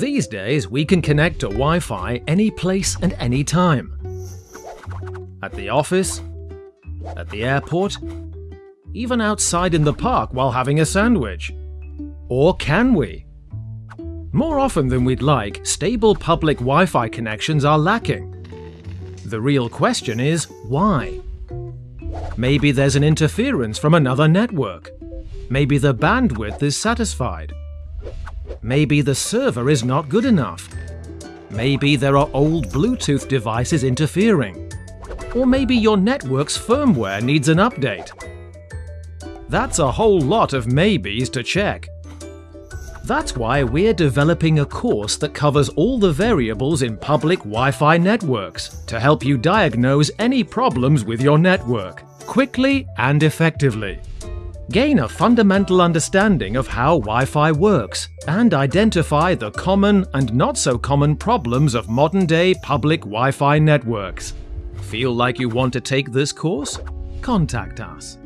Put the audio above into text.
These days, we can connect to Wi-Fi any place and any time. At the office, at the airport, even outside in the park while having a sandwich. Or can we? More often than we'd like, stable public Wi-Fi connections are lacking. The real question is, why? Maybe there's an interference from another network. Maybe the bandwidth is satisfied. Maybe the server is not good enough. Maybe there are old Bluetooth devices interfering. Or maybe your network's firmware needs an update. That's a whole lot of maybes to check. That's why we're developing a course that covers all the variables in public Wi-Fi networks to help you diagnose any problems with your network, quickly and effectively. Gain a fundamental understanding of how Wi-Fi works and identify the common and not so common problems of modern-day public Wi-Fi networks. Feel like you want to take this course? Contact us.